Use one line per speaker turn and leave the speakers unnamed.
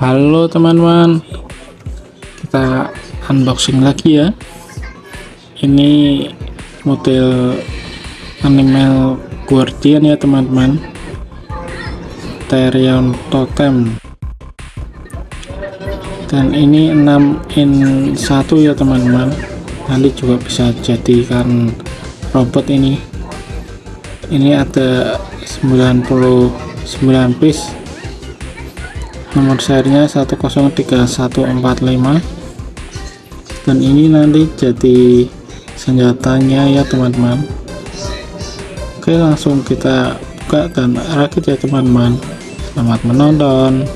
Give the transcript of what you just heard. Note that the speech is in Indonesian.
Halo teman-teman. Kita unboxing lagi ya. Ini model animal guardian ya teman-teman. Terion totem. Dan ini 6 in 1 ya teman-teman. Nanti juga bisa jadikan robot ini. Ini ada 99 piece nomor serinya 103145 dan ini nanti jadi senjatanya ya teman-teman. Oke langsung kita buka dan rakit ya teman-teman. Selamat menonton